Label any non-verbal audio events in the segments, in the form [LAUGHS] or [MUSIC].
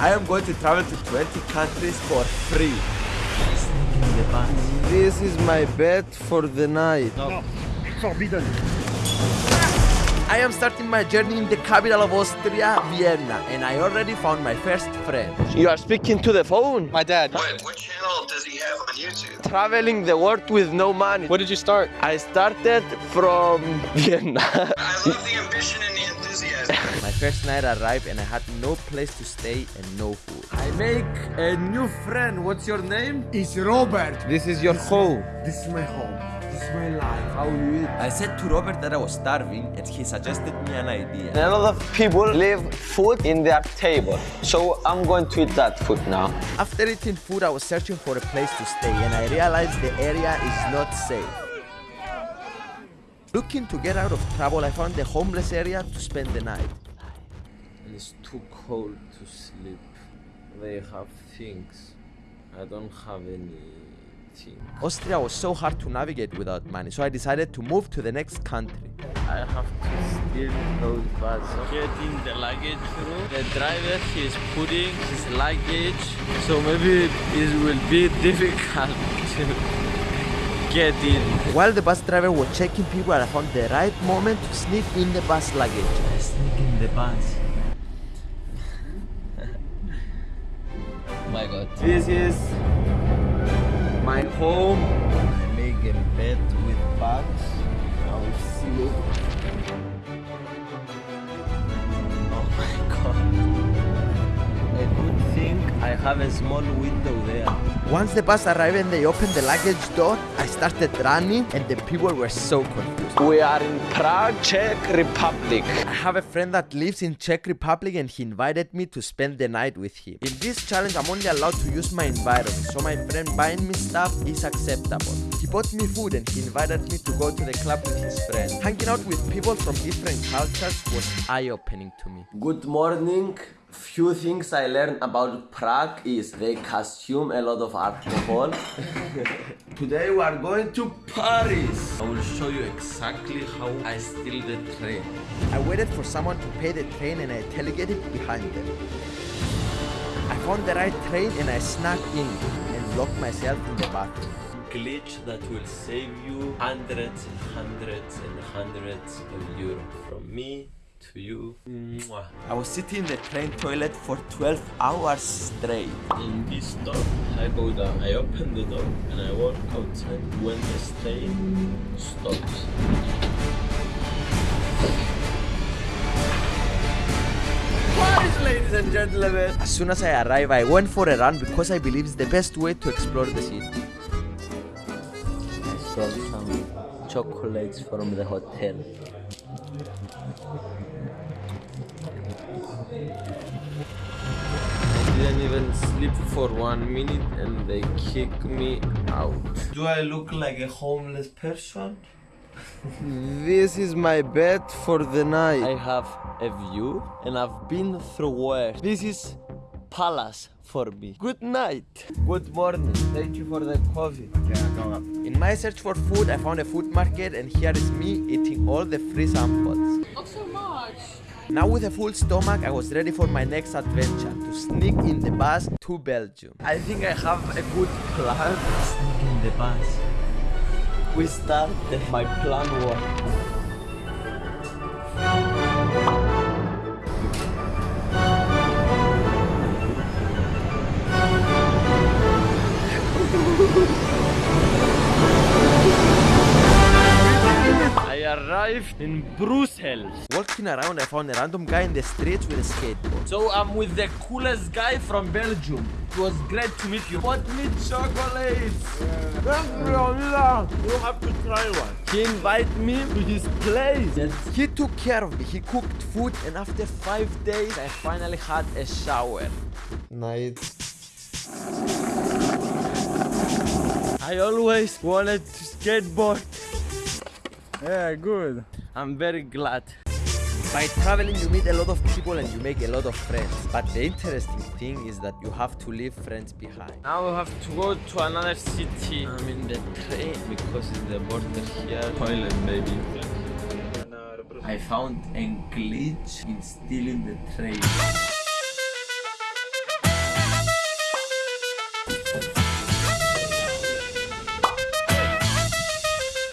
I am going to travel to 20 countries for free. This is my bed for the night. No, forbidden. I am starting my journey in the capital of Austria, Vienna, and I already found my first friend. You are speaking to the phone. My dad. What, what channel does he have on YouTube? Traveling the world with no money. What did you start? I started from [LAUGHS] Vienna. I love the ambition and the enthusiasm. [LAUGHS] My first night arrived and I had no place to stay and no food. I make a new friend. What's your name? It's Robert. this is your home. This is my home. This is my life. How you eat? I said to Robert that I was starving and he suggested me an idea. A lot of people leave food in their table. So I'm going to eat that food now. After eating food, I was searching for a place to stay and I realized the area is not safe. Looking to get out of trouble, I found the homeless area to spend the night. It's too cold to sleep. They have things. I don't have anything. Austria was so hard to navigate without money, so I decided to move to the next country. I have to steal those bags. Getting the luggage through. The driver is putting his luggage, so maybe it will be difficult [LAUGHS] to get in. While the bus driver was checking people, I found the right moment to sneak in the bus luggage. Sneak in the bus. [LAUGHS] my god. This is my home. I make a bed with bags. I will sleep. Oh good thing I have a small window there. Once the bus arrived and they opened the luggage door, I started running and the people were so confused. We are in Prague, Czech Republic. I have a friend that lives in Czech Republic and he invited me to spend the night with him. In this challenge, I'm only allowed to use my environment, so my friend buying me stuff is acceptable. He bought me food and he invited me to go to the club with his friends. Hanging out with people from different cultures was eye-opening to me. Good morning. Few things I learned about Prague is they consume a lot of alcohol. [LAUGHS] Today we are going to Paris. I will show you exactly how I steal the train. I waited for someone to pay the train and I telegated behind them. I found the right train and I snuck in and locked myself in the bathroom. Glitch that will save you hundreds and hundreds and hundreds of euros from me to you. Mwah. I was sitting in the train toilet for 12 hours straight. In this door, I go down, I open the door and I walk outside when the train stops. Paris, ladies and gentlemen! As soon as I arrive, I went for a run because I believe it's the best way to explore the city. I stole some chocolates from the hotel. I didn't even sleep for one minute and they kicked me out. Do I look like a homeless person? This is my bed for the night. I have a view and I've been through worse. This is palace for me. Good night. Good morning. Thank you for the coffee. In my search for food, I found a food market and here is me eating all the free samples. Not so much. Now with a full stomach, I was ready for my next adventure to sneak in the bus to Belgium. I think I have a good plan. Sneak in the bus. We start my plan work. Arrived in Brussels. Walking around, I found a random guy in the street with a skateboard. So I'm with the coolest guy from Belgium. It was great to meet you. Bought me chocolates. You have to try one. He invited me to his place. He took care of me, he cooked food, and after five days, I finally had a shower. Night. I always wanted to skateboard. Yeah, good. I'm very glad. By traveling, you meet a lot of people and you make a lot of friends. But the interesting thing is that you have to leave friends behind. Now we have to go to another city. I'm in the train because it's the border here. Toilet, baby. I found a glitch in stealing the train.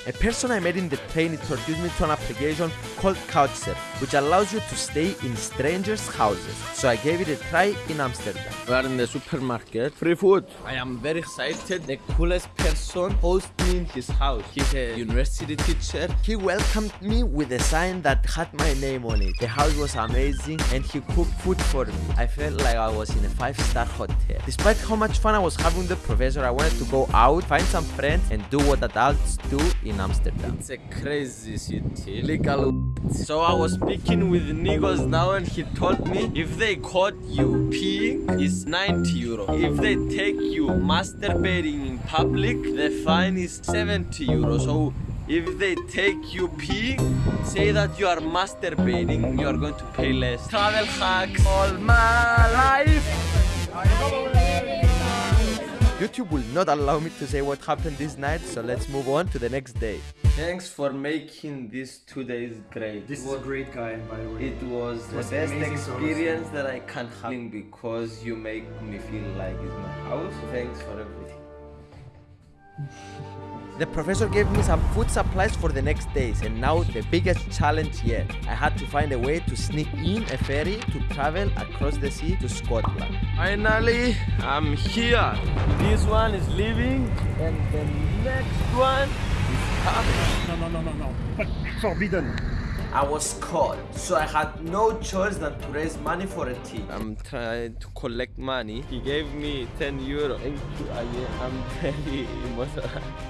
A person I met in the train introduced me to an application called Couchsurf, which allows you to stay in strangers' houses. So I gave it a try in Amsterdam. We are in the supermarket. Free food. I am very excited. The coolest person hosts me in his house. He's a university teacher. He welcomed me with a sign that had my name on it. The house was amazing and he cooked food for me. I felt like I was in a five-star hotel. Despite how much fun I was having with the professor, I wanted to go out, find some friends and do what adults do in Amsterdam. It's a crazy city. So I was speaking with Nikos now and he told me if they caught you peeing, it's 90 euro. If they take you masturbating in public, the fine is 70 euro. So if they take you peeing, say that you are masturbating, you are going to pay less. Travel hacks all my life. YouTube will not allow me to say what happened this night, so let's move on to the next day. Thanks for making these two days great. This was a great guy, by the way. It was the was best experience that I can have because you make me feel like it's my house. Thanks for everything. The professor gave me some food supplies for the next days, and now the biggest challenge yet. I had to find a way to sneak in a ferry to travel across the sea to Scotland. Finally, I'm here. This one is leaving, and the next one is coming. No, no, no, no, no. But forbidden. I was caught, so I had no choice than to raise money for a tea. I'm trying to collect money. He gave me 10 euro. Thank you, I am [LAUGHS] very emotional.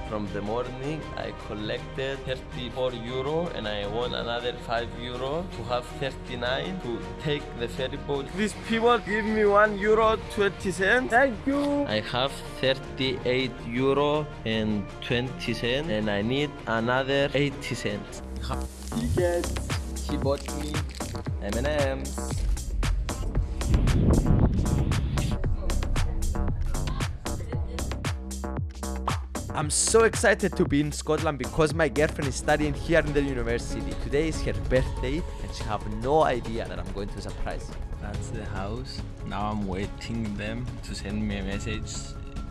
From the morning, I collected 34 euro and I won another 5 euro to have 39 to take the ferry boat. These people give me 1 euro 20 cents. Thank you. I have 38 euro and 20 cents and I need another 80 cents. Tickets. she bought me M&M's. I'm so excited to be in Scotland because my girlfriend is studying here in the university. Today is her birthday and she have no idea that I'm going to surprise her. That's the house. Now I'm waiting them to send me a message.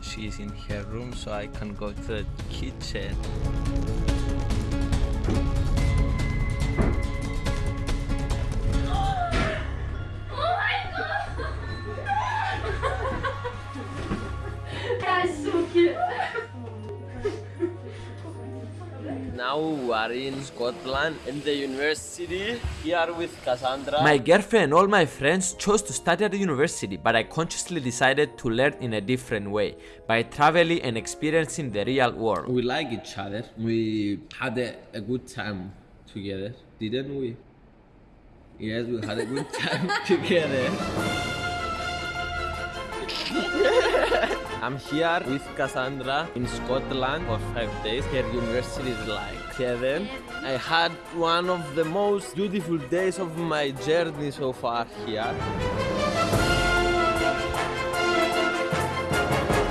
She's in her room so I can go to the kitchen. Now we are in Scotland in the university here with Cassandra. My girlfriend and all my friends chose to study at the university, but I consciously decided to learn in a different way by traveling and experiencing the real world. we like each other. We had a, a good time together, didn't we? Yes, we had a good time [LAUGHS] together. [LAUGHS] I'm here with Cassandra in Scotland for five days. Her university is like heaven. I had one of the most beautiful days of my journey so far here.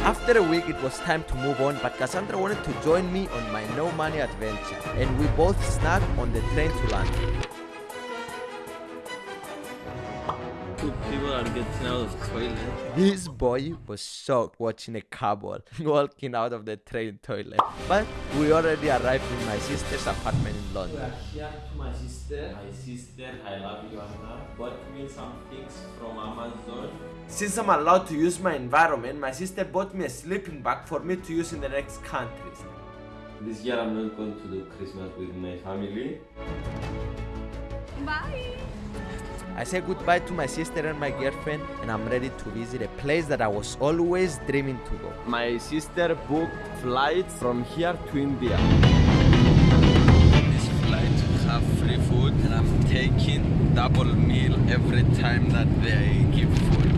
After a week, it was time to move on, but Cassandra wanted to join me on my no money adventure, and we both snagged on the train to London. People are getting out of toilet. This boy was shocked watching a couple [LAUGHS] walking out of the train toilet. But we already arrived in my sister's apartment in London. here to my sister. My sister, I love you, Anna. Bought me some things from Amazon. Since I'm allowed to use my environment, my sister bought me a sleeping bag for me to use in the next countries. This year I'm not going to do Christmas with my family. Bye. I say goodbye to my sister and my girlfriend, and I'm ready to visit a place that I was always dreaming to go. My sister booked flights from here to India. This flight have free food and I'm taking double meal every time that they give food.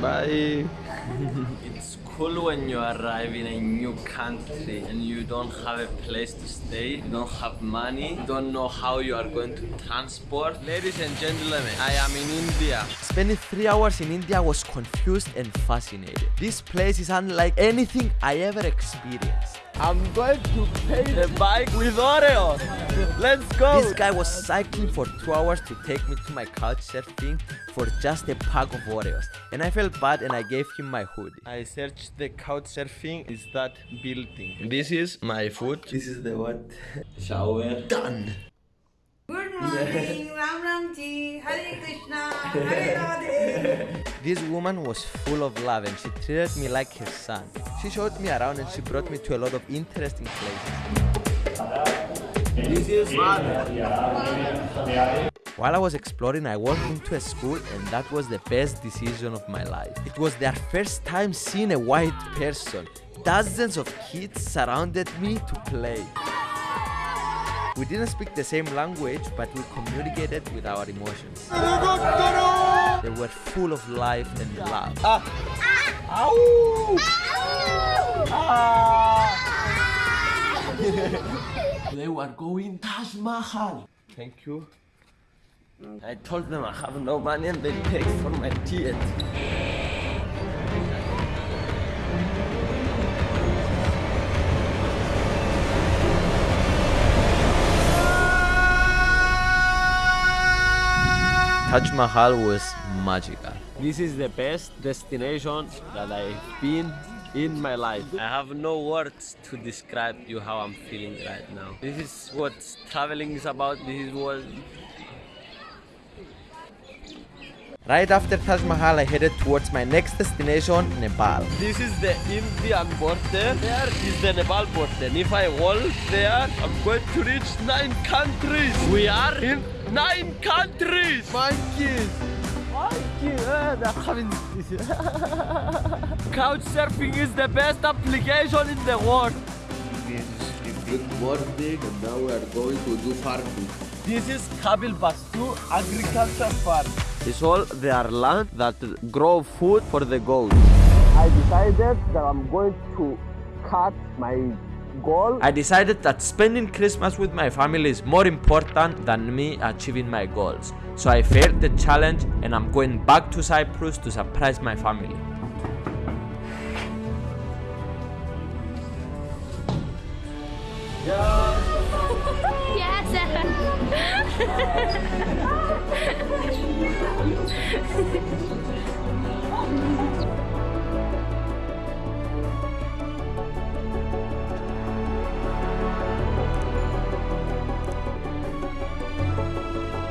Bye. [LAUGHS] it's cool when you arrive in a new country and you don't have a place to stay, you don't have money, you don't know how you are going to transport. Ladies and gentlemen, I am in India. Spending three hours in India was confused and fascinated. This place is unlike anything I ever experienced. I'm going to pay the bike with Oreo. Let's go. This guy was cycling for two hours to take me to my couch surfing for just a pack of Oreos. And I felt bad and I gave him my hoodie. I searched the couch surfing. Is that building? This is my food. This is the what? Shower. Done. Good [LAUGHS] morning, Ram Ram Ji, Hare Krishna, Hare [LAUGHS] Radhe. This woman was full of love and she treated me like her son. She showed me around and she brought me to a lot of interesting places. This is mother. While I was exploring, I walked into a school and that was the best decision of my life. It was their first time seeing a white person. Dozens of kids surrounded me to play. We didn't speak the same language, but we communicated with our emotions. They were full of life and love. Ah. Ah. [LAUGHS] They were going Taj Mahal. Thank you. I told them I have no money and they paid for my ticket. Taj Mahal was magical. This is the best destination that I've been in my life. I have no words to describe you how I'm feeling right now. This is what traveling is about. This is what Right after Taj Mahal, I headed towards my next destination, Nepal. This is the Indian border. There is the Nepal border. And if I walk there, I'm going to reach nine countries. We are in nine countries. Monkeys. Monkey. Uh, they're [LAUGHS] Couch surfing is the best application in the world. Good morning, and now we are going to do farming. This is Kabil Bastu Agriculture Farm. It's all their land that grow food for the goats. I decided that I'm going to cut my goal. I decided that spending Christmas with my family is more important than me achieving my goals. So I failed the challenge and I'm going back to Cyprus to surprise my family. Yes. [LAUGHS]